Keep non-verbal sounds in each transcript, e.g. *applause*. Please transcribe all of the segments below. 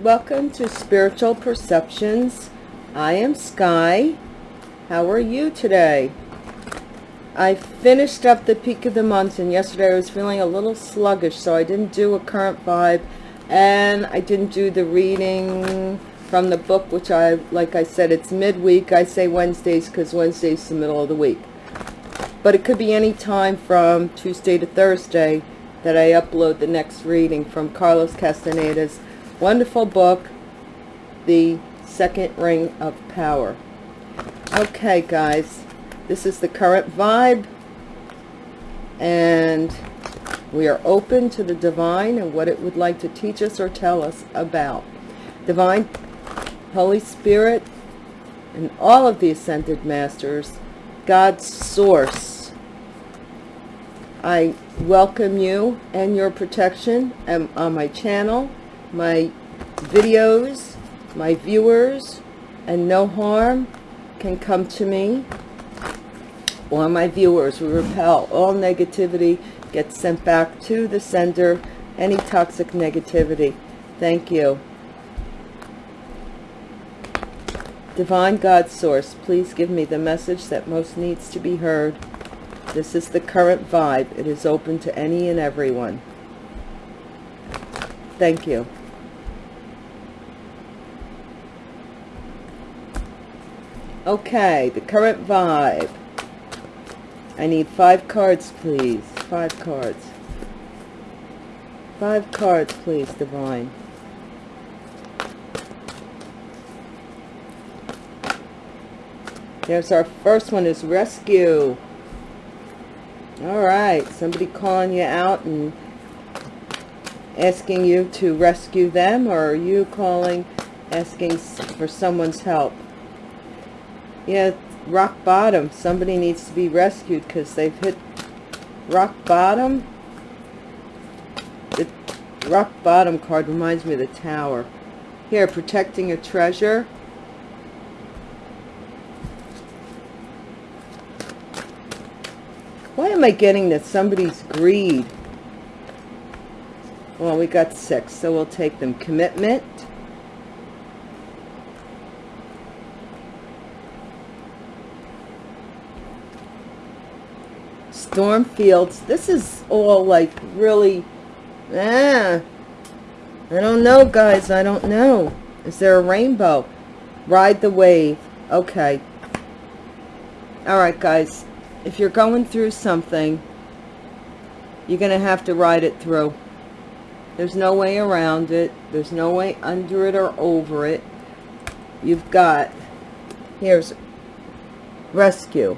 Welcome to Spiritual Perceptions. I am Sky. How are you today? I finished up the peak of the month and yesterday I was feeling a little sluggish so I didn't do a current vibe and I didn't do the reading from the book which I like I said it's midweek I say Wednesdays because Wednesday's the middle of the week but it could be any time from Tuesday to Thursday that I upload the next reading from Carlos Castaneda's wonderful book, The Second Ring of Power. Okay, guys, this is the current vibe, and we are open to the divine and what it would like to teach us or tell us about. Divine, Holy Spirit, and all of the Ascended Masters, God's source. I welcome you and your protection um, on my channel, my videos, my viewers, and no harm can come to me or my viewers. We repel all negativity, gets sent back to the sender, any toxic negativity. Thank you. Divine God Source, please give me the message that most needs to be heard. This is the current vibe. It is open to any and everyone. Thank you. Okay, the current vibe. I need five cards, please. Five cards. Five cards, please, Divine. There's our first one is rescue. All right, somebody calling you out and asking you to rescue them, or are you calling, asking for someone's help? Yeah, rock bottom. Somebody needs to be rescued because they've hit rock bottom. The rock bottom card reminds me of the tower. Here, protecting a treasure. Why am I getting that somebody's greed? Well, we got six, so we'll take them. Commitment. Storm fields this is all like really ah i don't know guys. I don't know. Is there a rainbow? Ride the wave. Okay. All right guys. If you're going through something you're gonna have to ride it through. There's no way around it. There's no way under it or over it. You've got here's rescue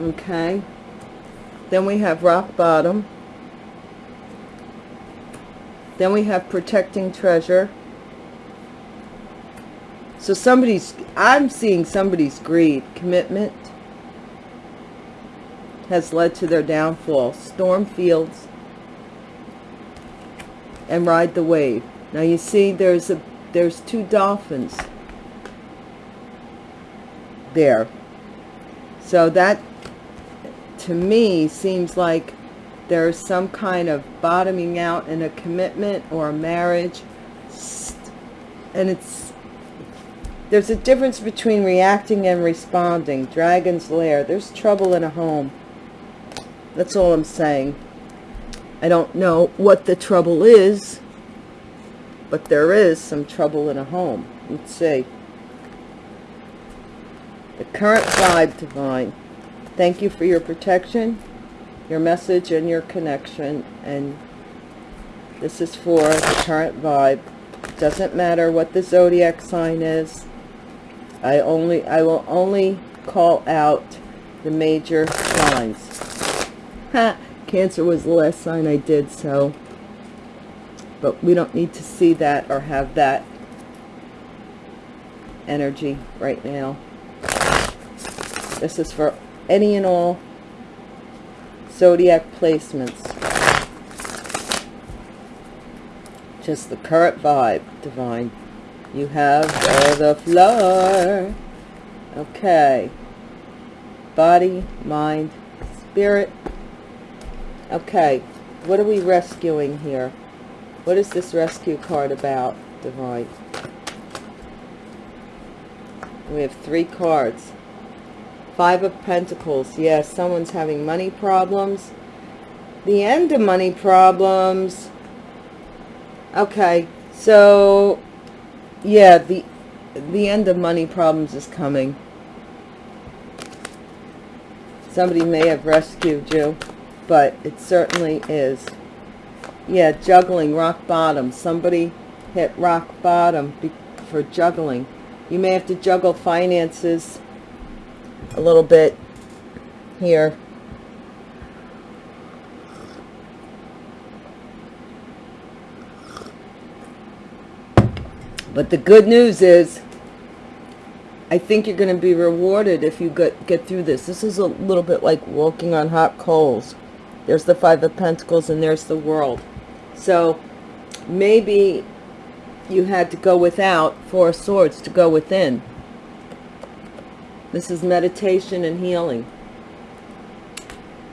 okay? Then we have rock bottom. Then we have protecting treasure. So somebody's i'm seeing somebody's greed commitment has led to their downfall. Storm fields and ride the wave. Now you see there's a there's two dolphins there. So that to me seems like there's some kind of bottoming out in a commitment or a marriage. And it's there's a difference between reacting and responding. Dragon's lair. There's trouble in a home. That's all i'm saying. I don't know what the trouble is but there is some trouble in a home. Let's see. The current vibe divine Thank you for your protection, your message, and your connection. And this is for the current vibe. Doesn't matter what the zodiac sign is. I only I will only call out the major signs. Ha! Cancer was the last sign I did so. But we don't need to see that or have that energy right now. This is for any and all zodiac placements. Just the current vibe, divine. You have the floor. Okay. Body, mind, spirit. Okay. What are we rescuing here? What is this rescue card about, Divine? We have three cards. Five of Pentacles. Yes, someone's having money problems. The end of money problems. Okay, so yeah, the the end of money problems is coming. Somebody may have rescued you, but it certainly is. Yeah, juggling, rock bottom. Somebody hit rock bottom for juggling. You may have to juggle finances a little bit here. But the good news is, I think you're going to be rewarded if you get, get through this. This is a little bit like walking on hot coals. There's the Five of Pentacles and there's the World. So maybe you had to go without Four Swords to go within. This is meditation and healing.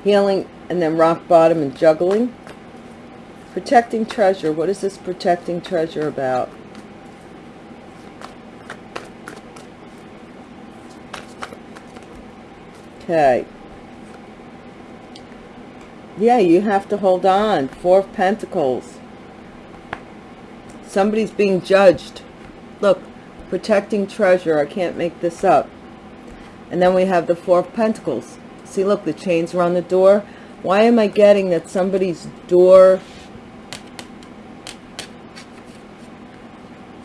Healing and then rock bottom and juggling. Protecting treasure. What is this protecting treasure about? Okay. Yeah, you have to hold on. Four of Pentacles. Somebody's being judged. Look, protecting treasure. I can't make this up. And then we have the Four of Pentacles. See, look, the chains are on the door. Why am I getting that somebody's door...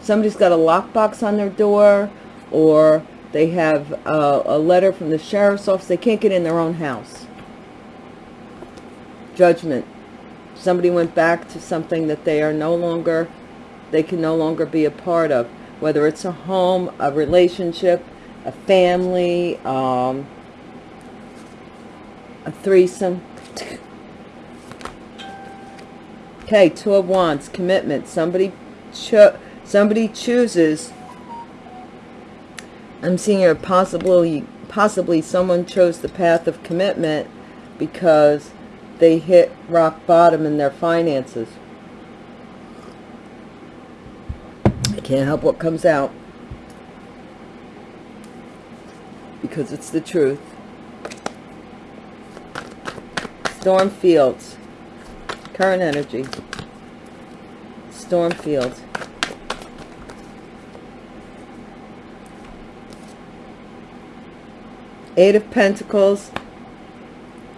Somebody's got a lockbox on their door or they have a, a letter from the sheriff's office. They can't get in their own house. Judgment. Somebody went back to something that they are no longer, they can no longer be a part of. Whether it's a home, a relationship, a family, um, a threesome. *laughs* okay, Two of Wands, commitment. Somebody, cho somebody chooses I'm seeing here possibly, possibly someone chose the path of commitment because they hit rock bottom in their finances. I can't help what comes out because it's the truth. Storm fields, current energy, storm fields. Eight of Pentacles,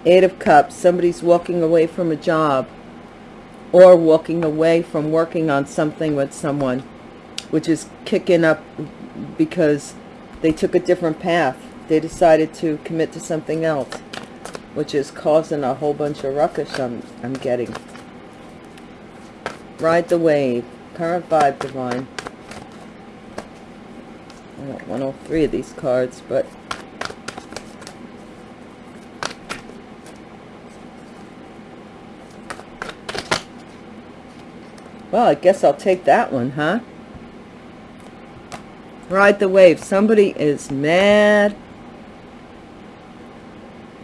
Eight of Cups. Somebody's walking away from a job or walking away from working on something with someone, which is kicking up because they took a different path. They decided to commit to something else, which is causing a whole bunch of ruckus I'm, I'm getting. Ride the wave. Current vibe divine. I don't want all three of these cards, but Well, I guess I'll take that one, huh? Ride the wave. Somebody is mad.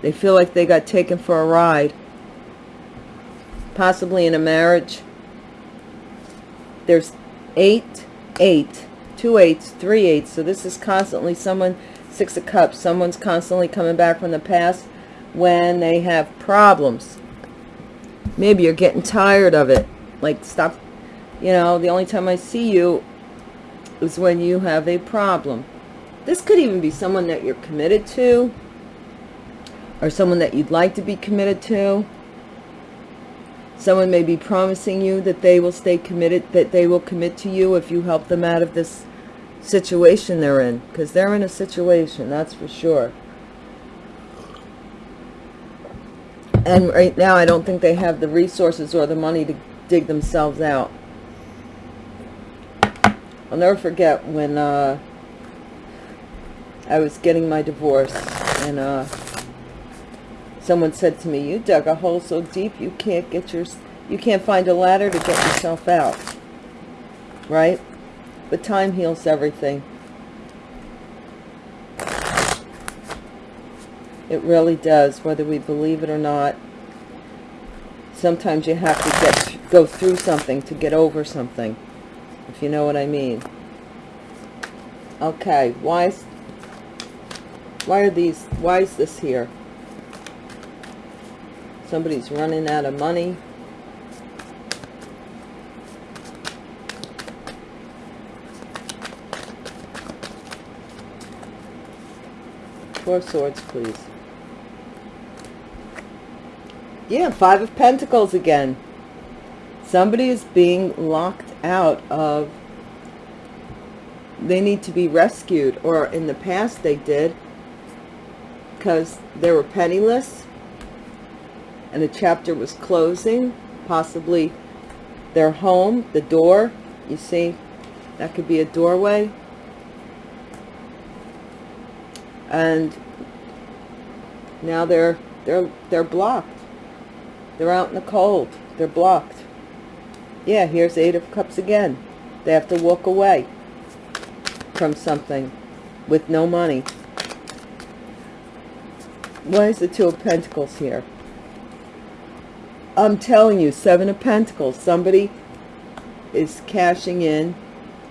They feel like they got taken for a ride. Possibly in a marriage. There's eight, eight, two eights, three eights. So this is constantly someone, six of cups. Someone's constantly coming back from the past when they have problems. Maybe you're getting tired of it. Like, stop you know, the only time I see you is when you have a problem. This could even be someone that you're committed to or someone that you'd like to be committed to. Someone may be promising you that they will stay committed, that they will commit to you if you help them out of this situation they're in. Because they're in a situation, that's for sure. And right now, I don't think they have the resources or the money to dig themselves out. I'll never forget when uh, I was getting my divorce and uh, someone said to me, you dug a hole so deep you can't get your, you can't find a ladder to get yourself out. Right? But time heals everything. It really does, whether we believe it or not. Sometimes you have to get go through something, to get over something, if you know what I mean. Okay, why why are these, why is this here? Somebody's running out of money. Four swords, please. Yeah, five of pentacles again. Somebody is being locked out of... They need to be rescued. Or in the past they did. Because they were penniless. And the chapter was closing. Possibly their home, the door. You see, that could be a doorway. And now they're they're they're blocked. They're out in the cold. They're blocked. Yeah here's eight of cups again. They have to walk away from something with no money. Why is the two of pentacles here i'm telling you seven of pentacles somebody is cashing in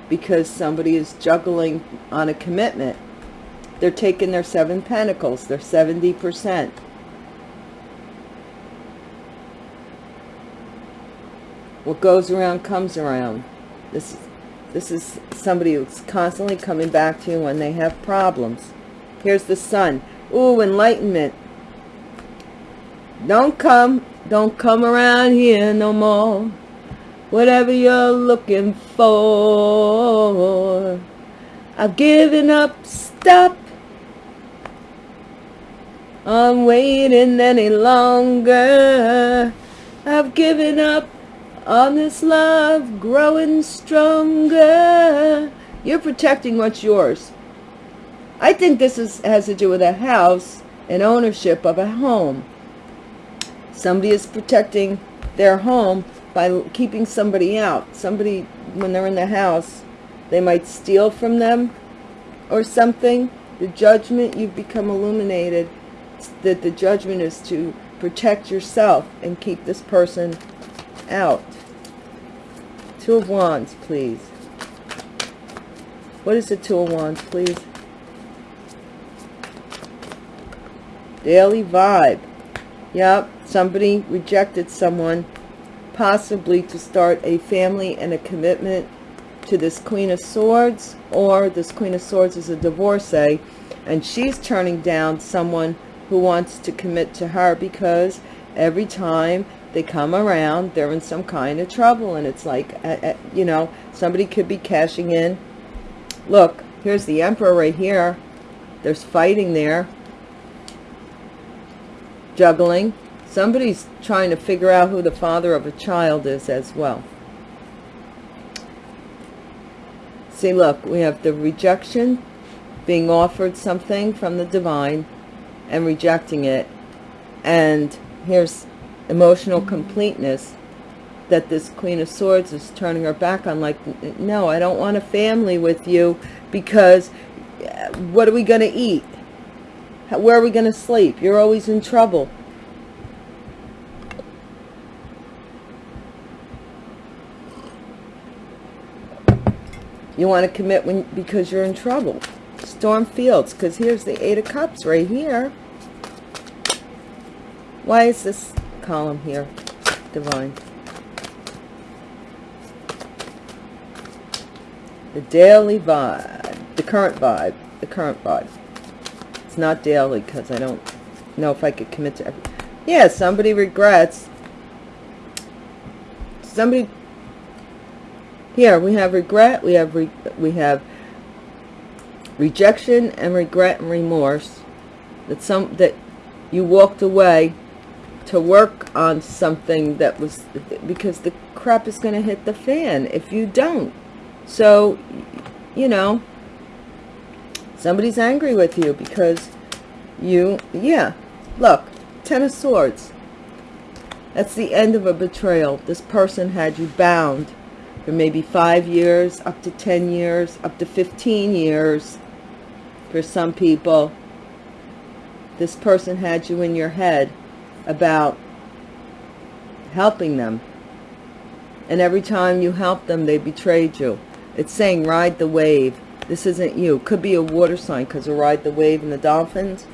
because somebody is juggling on a commitment they're taking their seven pentacles. They're 70%. What goes around comes around. This, this is somebody who's constantly coming back to you when they have problems. Here's the sun. Ooh, enlightenment. Don't come. Don't come around here no more. Whatever you're looking for. I've given up. Stop I'm waiting any longer. I've given up on this love growing stronger. You're protecting what's yours. I think this is, has to do with a house and ownership of a home. Somebody is protecting their home by keeping somebody out. Somebody, when they're in the house, they might steal from them or something. The judgment, you've become illuminated that the judgment is to protect yourself and keep this person out. Two of Wands, please. What is the Two of Wands, please? Daily vibe. Yep, somebody rejected someone, possibly to start a family and a commitment to this Queen of Swords, or this Queen of Swords is a divorcee, and she's turning down someone who wants to commit to her because every time they come around they're in some kind of trouble and it's like uh, uh, you know somebody could be cashing in. Look here's the emperor right here. There's fighting there. Juggling somebody's trying to figure out who the father of a child is as well. See look we have the rejection being offered something from the divine and rejecting it. And here's emotional completeness that this queen of swords is turning her back on like no i don't want a family with you because uh, what are we going to eat where are we going to sleep? You're always in trouble you want to commit when because you're in trouble. Storm fields because here's the eight of cups right here. Why is this column here divine? The daily vibe the current vibe the current vibe. It's not daily because i don't know if i could commit to every yeah somebody regrets. Somebody here we have regret we have re we have rejection and regret and remorse that some that you walked away to work on something that was because the crap is going to hit the fan if you don't. So you know somebody's angry with you because you yeah look ten of swords. That's the end of a betrayal. This person had you bound for maybe five years up to 10 years up to 15 years for some people this person had you in your head about helping them And every time you helped them, they betrayed you. It's saying ride the wave. This isn't you. Could be a water sign because of ride the wave and the dolphins.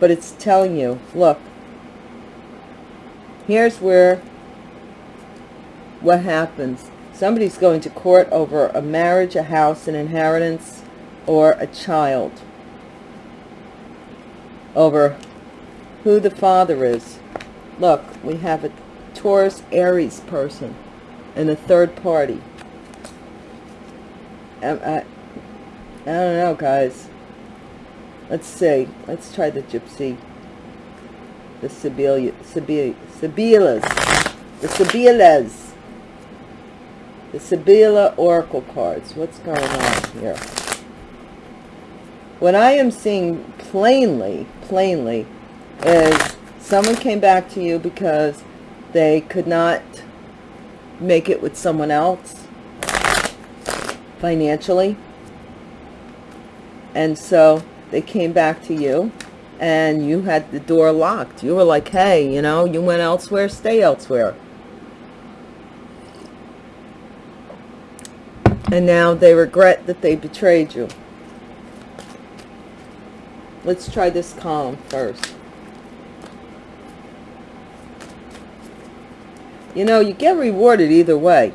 But it's telling you, look, here's where what happens. Somebody's going to court over a marriage, a house, an inheritance, or a child. Over who the father is. Look, we have a Taurus Aries person and a third party. I, I, I don't know, guys. Let's see. Let's try the gypsy. The Sibyllas. The Sibyllas the Sibylla Oracle cards. What's going on here? What I am seeing plainly, plainly, is someone came back to you because they could not make it with someone else financially. And so they came back to you and you had the door locked. You were like, hey, you know, you went elsewhere, stay elsewhere. And now they regret that they betrayed you. Let's try this column first. You know, you get rewarded either way.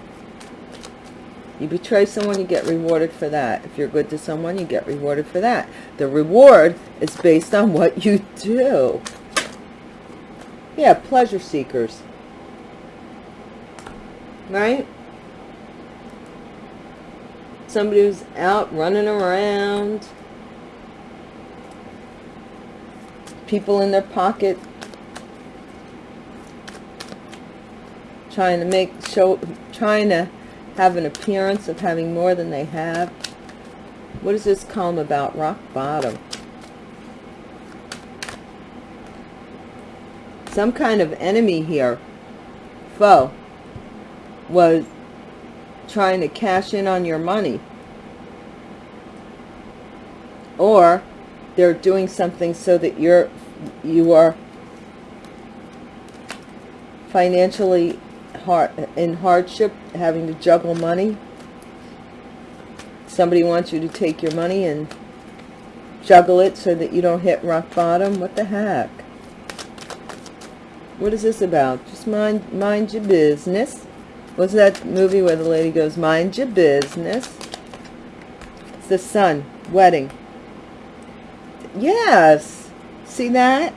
You betray someone, you get rewarded for that. If you're good to someone, you get rewarded for that. The reward is based on what you do. Yeah, pleasure seekers. Right? Somebody who's out running around. People in their pocket. Trying to make show trying to have an appearance of having more than they have. What is this column about? Rock bottom. Some kind of enemy here. Foe. Was trying to cash in on your money. Or they're doing something so that you're you are financially hard in hardship, having to juggle money. Somebody wants you to take your money and juggle it so that you don't hit rock bottom. What the heck? What is this about? Just mind mind your business. What's that movie where the lady goes, mind your business? It's the sun, wedding. Yes. See that?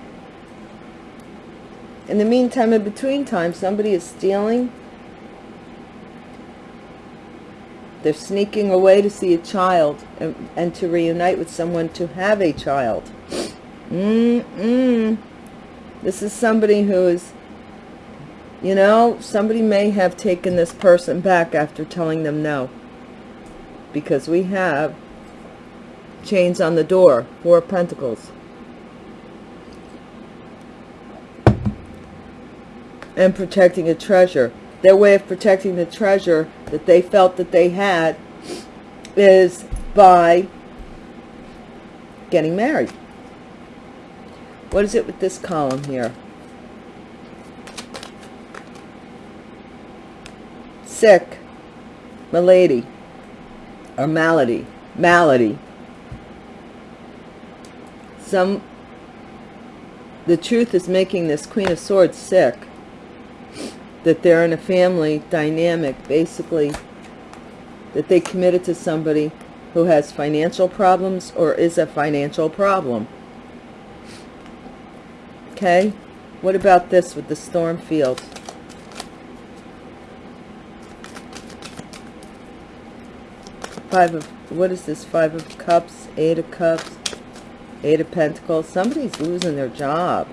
In the meantime, in between time, somebody is stealing. They're sneaking away to see a child and, and to reunite with someone to have a child. Mm-mm. This is somebody who is you know, somebody may have taken this person back after telling them no. Because we have chains on the door, four pentacles. And protecting a treasure. Their way of protecting the treasure that they felt that they had is by getting married. What is it with this column here? Sick, malady, or malady, malady. Some, the truth is making this Queen of Swords sick. That they're in a family dynamic, basically, that they committed to somebody who has financial problems or is a financial problem. Okay? What about this with the storm field? Five of, what is this? Five of Cups, Eight of Cups, Eight of Pentacles. Somebody's losing their job.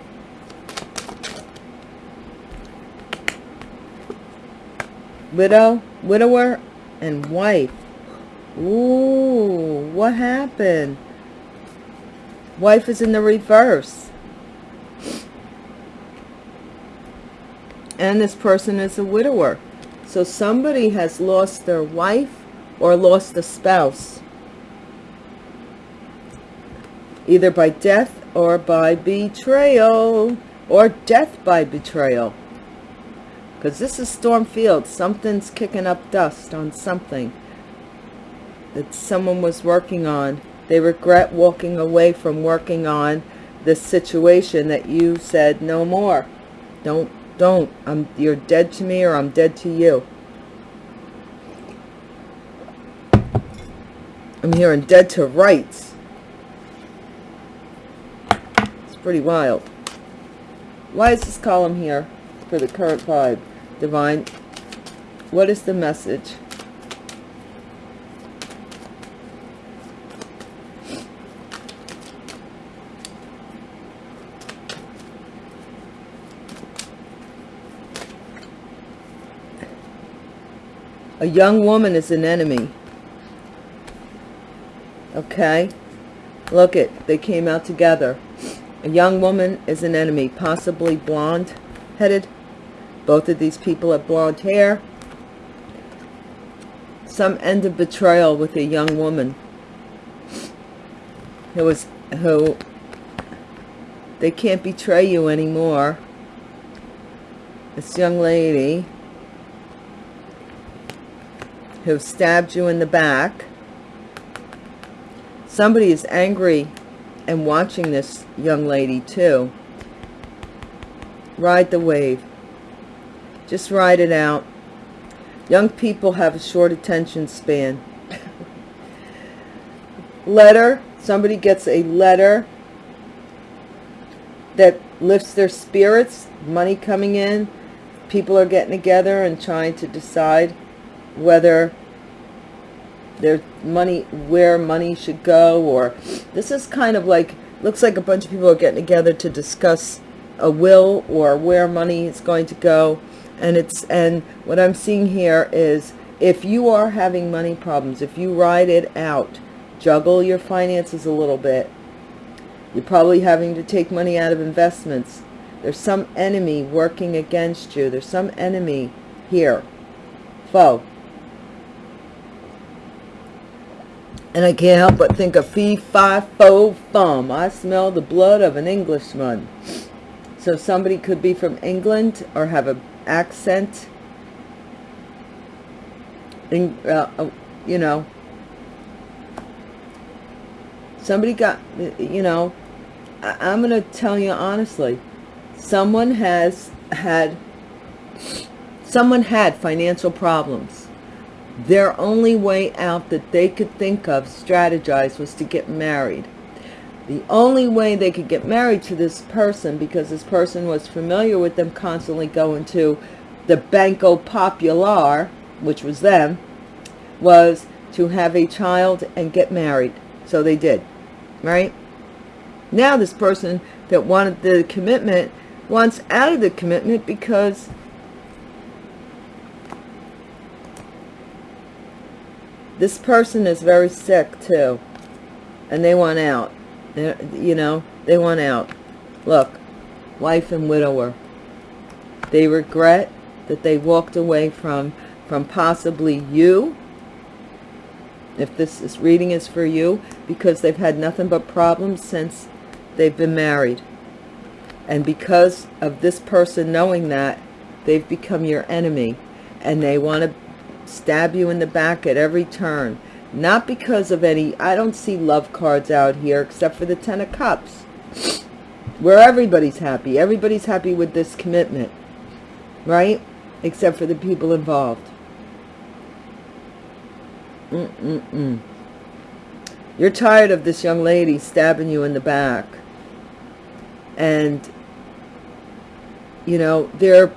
Widow, widower, and wife. Ooh, what happened? Wife is in the reverse. And this person is a widower. So somebody has lost their wife or lost a spouse, either by death or by betrayal, or death by betrayal. because this is storm field. Something's kicking up dust on something that someone was working on. They regret walking away from working on the situation that you said no more. Don't don't. I'm you're dead to me or i'm dead to you i'm hearing dead to rights. It's pretty wild. Why is this column here for the current vibe? Divine what is the message? A young woman is an enemy okay? Look it they came out together. A young woman is an enemy possibly blonde headed. Both of these people have blonde hair. Some end of betrayal with a young woman who was who they can't betray you anymore. This young lady who stabbed you in the back. Somebody is angry and watching this young lady too. Ride the wave. Just ride it out. Young people have a short attention span. *laughs* letter. Somebody gets a letter that lifts their spirits. Money coming in. People are getting together and trying to decide whether there's money where money should go or this is kind of like looks like a bunch of people are getting together to discuss a will or where money is going to go. And it's and what i'm seeing here is if you are having money problems if you ride it out juggle your finances a little bit you're probably having to take money out of investments. There's some enemy working against you. There's some enemy here. Foe And I can't help but think of fee, fi, fo, fum. I smell the blood of an Englishman. So somebody could be from England or have an accent. In, uh, you know. Somebody got, you know, I, I'm going to tell you honestly. Someone has had, someone had financial problems their only way out that they could think of, strategize, was to get married. The only way they could get married to this person, because this person was familiar with them constantly going to the Banco Popular, which was them, was to have a child and get married. So they did, right? Now this person that wanted the commitment wants out of the commitment because this person is very sick too. And they want out. They're, you know they want out. Look wife and widower. They regret that they walked away from from possibly you if this is reading is for you because they've had nothing but problems since they've been married. And because of this person knowing that they've become your enemy. And they want to stab you in the back at every turn. Not because of any i don't see love cards out here except for the ten of cups where everybody's happy. Everybody's happy with this commitment right? Except for the people involved. Mm -mm -mm. you're tired of this young lady stabbing you in the back. And you know they're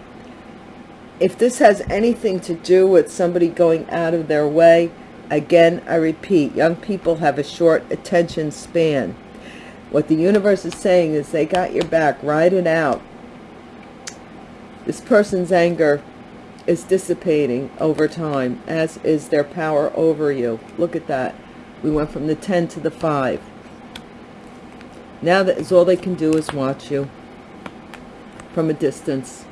if this has anything to do with somebody going out of their way, again, I repeat, young people have a short attention span. What the universe is saying is they got your back, ride it out. This person's anger is dissipating over time, as is their power over you. Look at that. We went from the 10 to the 5. Now that is all they can do is watch you from a distance.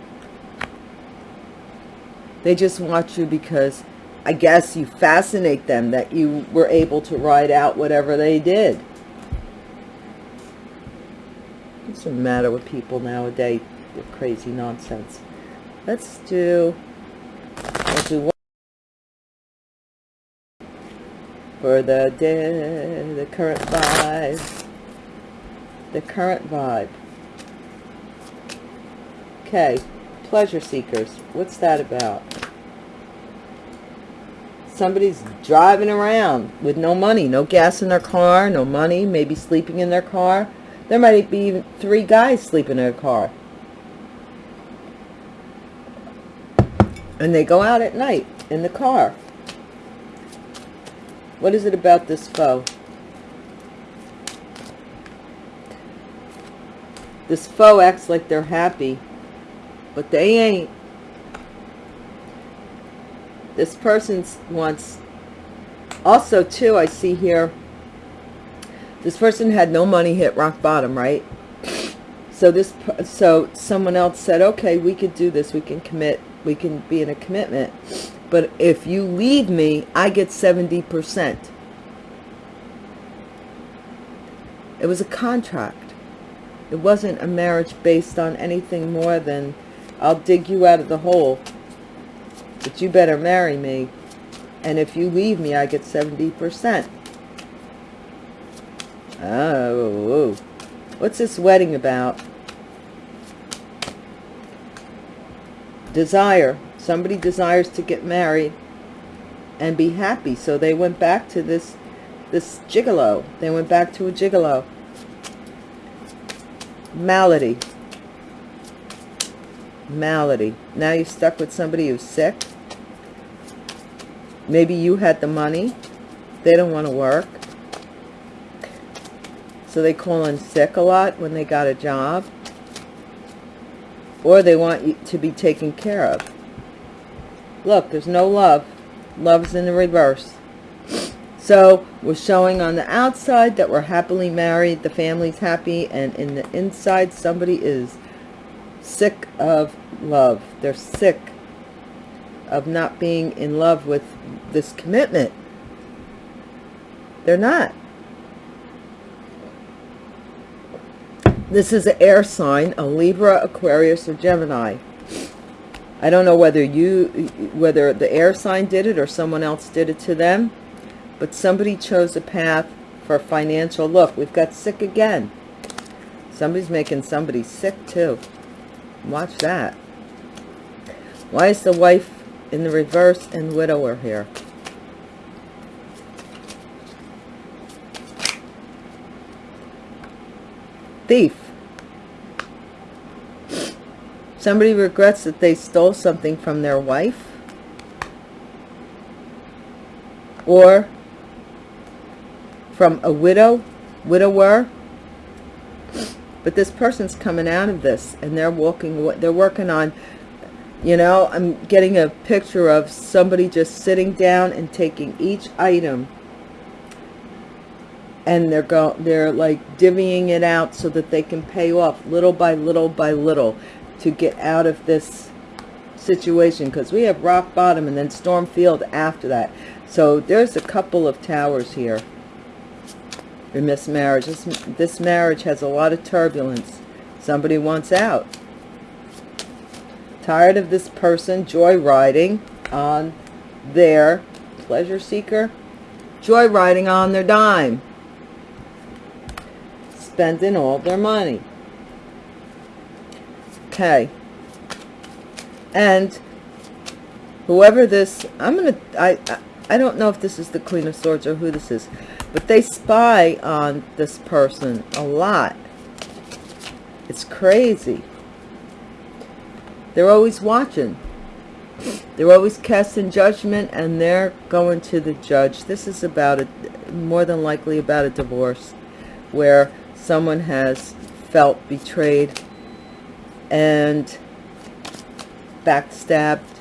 They just watch you because I guess you fascinate them that you were able to ride out whatever they did. What's the matter with people nowadays? They're crazy nonsense. let's do, let's do one for the day, the current vibe, the current vibe. Okay, pleasure seekers. What's that about? Somebody's driving around with no money, no gas in their car, no money, maybe sleeping in their car. There might be three guys sleeping in a car. And they go out at night in the car. What is it about this foe? This foe acts like they're happy but they ain't. This person wants, also too, I see here, this person had no money, hit rock bottom, right? So this, so someone else said, okay, we could do this, we can commit, we can be in a commitment. But if you leave me, I get 70%. It was a contract. It wasn't a marriage based on anything more than I'll dig you out of the hole. But you better marry me. And if you leave me, I get 70%. Oh, what's this wedding about? Desire. Somebody desires to get married and be happy. So they went back to this, this gigolo. They went back to a gigolo. Malady malady. Now you're stuck with somebody who's sick. Maybe you had the money. They don't want to work. So they call in sick a lot when they got a job. Or they want you to be taken care of. Look, there's no love. Love's in the reverse. So we're showing on the outside that we're happily married. The family's happy. And in the inside, somebody is sick of love. They're sick of not being in love with this commitment. They're not. This is an air sign, a Libra, Aquarius, or Gemini. I don't know whether you, whether the air sign did it or someone else did it to them, but somebody chose a path for financial. Look, we've got sick again. Somebody's making somebody sick too. Watch that. Why is the wife in the reverse and widower here? Thief. Somebody regrets that they stole something from their wife. Or from a widow, widower, but this person's coming out of this and they're walking they're working on you know i'm getting a picture of somebody just sitting down and taking each item. And they're go they're like divvying it out so that they can pay off little by little by little to get out of this situation. Because we have rock bottom and then storm field after that. So there's a couple of towers here in this marriage. This, this marriage has a lot of turbulence. Somebody wants out. Tired of this person joyriding on their pleasure seeker, joyriding on their dime, spending all their money. Okay. And whoever this, I'm going to, I, I don't know if this is the Queen of Swords or who this is, but they spy on this person a lot. It's crazy. They're always watching. They're always casting judgment and they're going to the judge. This is about a, more than likely about a divorce where someone has felt betrayed and backstabbed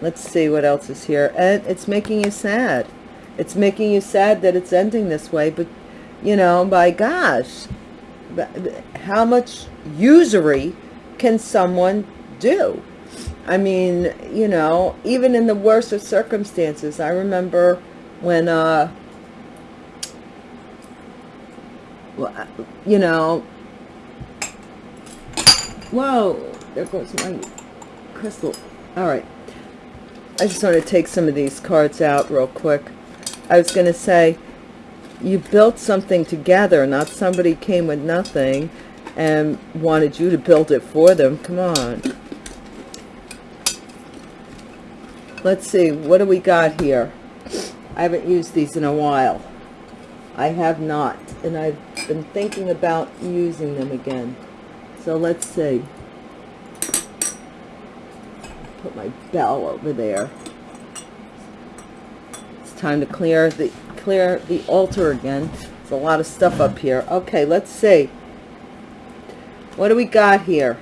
let's see what else is here and it's making you sad it's making you sad that it's ending this way but you know by gosh how much usury can someone do i mean you know even in the worst of circumstances i remember when uh you know Whoa, there goes my crystal. All right. I just want to take some of these cards out real quick. I was going to say, you built something together, not somebody came with nothing and wanted you to build it for them. Come on. Let's see, what do we got here? I haven't used these in a while. I have not, and I've been thinking about using them again. So let's see. Put my bell over there. It's time to clear the clear the altar again. There's a lot of stuff up here. Okay, let's see. What do we got here?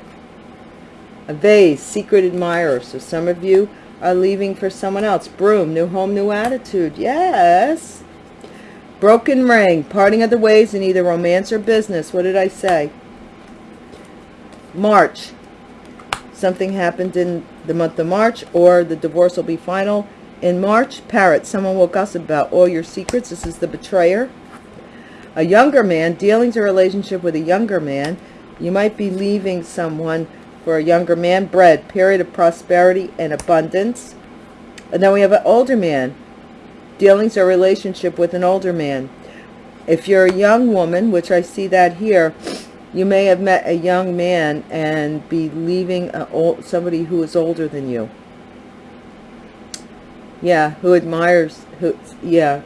A vase, secret admirer. So some of you are leaving for someone else. Broom, new home, new attitude. Yes. Broken ring, parting of the ways in either romance or business. What did I say? March. Something happened in the month of March or the divorce will be final in March. Parrot, someone will gossip about all your secrets. This is the betrayer. A younger man, dealings a relationship with a younger man. You might be leaving someone for a younger man. Bread, period of prosperity and abundance. And then we have an older man. Dealings or relationship with an older man. If you're a young woman, which I see that here, you may have met a young man and be leaving a old, somebody who is older than you. Yeah, who admires, who, yeah.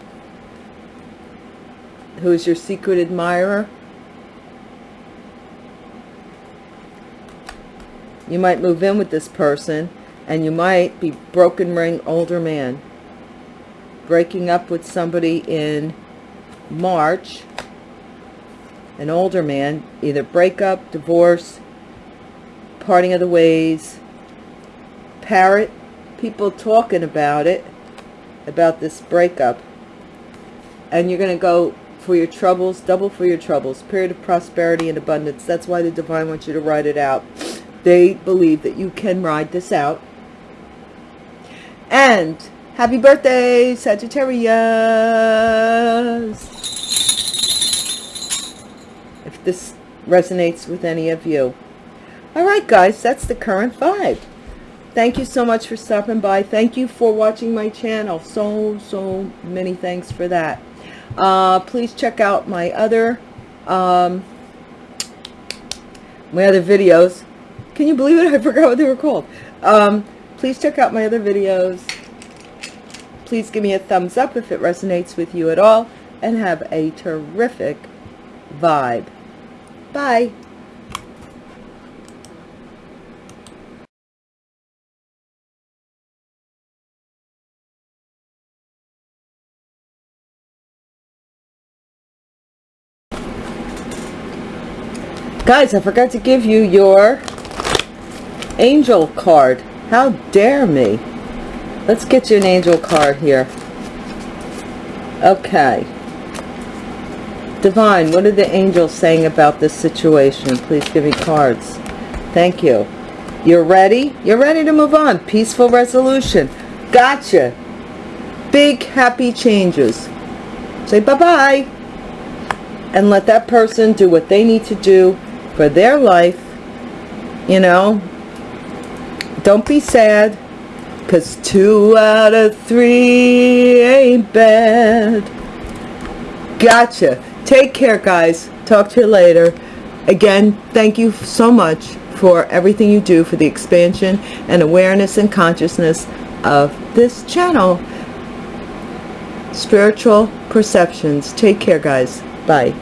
Who is your secret admirer? You might move in with this person and you might be broken ring older man. Breaking up with somebody in March. An older man. Either breakup, divorce, parting of the ways. Parrot. People talking about it. About this breakup. And you're going to go for your troubles, double for your troubles. Period of prosperity and abundance. That's why the divine wants you to ride it out they believe that you can ride this out. And happy birthday, Sagittarius! This resonates with any of you. All right, guys, that's the current vibe. Thank you so much for stopping by. Thank you for watching my channel. So, so many thanks for that. Uh, please check out my other, um, my other videos can you believe it? I *laughs* forgot what they were called. Um, please check out my other videos. Please give me a thumbs up if it resonates with you at all. And have a terrific vibe. Bye. Guys, I forgot to give you your angel card. How dare me? Let's get you an angel card here. Okay. Divine, what are the angels saying about this situation? Please give me cards. Thank you. You're ready? You're ready to move on. Peaceful resolution. Gotcha. Big happy changes. Say bye-bye. And let that person do what they need to do for their life. You know, don't be sad because two out of three ain't bad gotcha take care guys. Talk to you later. Again thank you so much for everything you do for the expansion and awareness and consciousness of this channel. Spiritual perceptions. Take care guys. Bye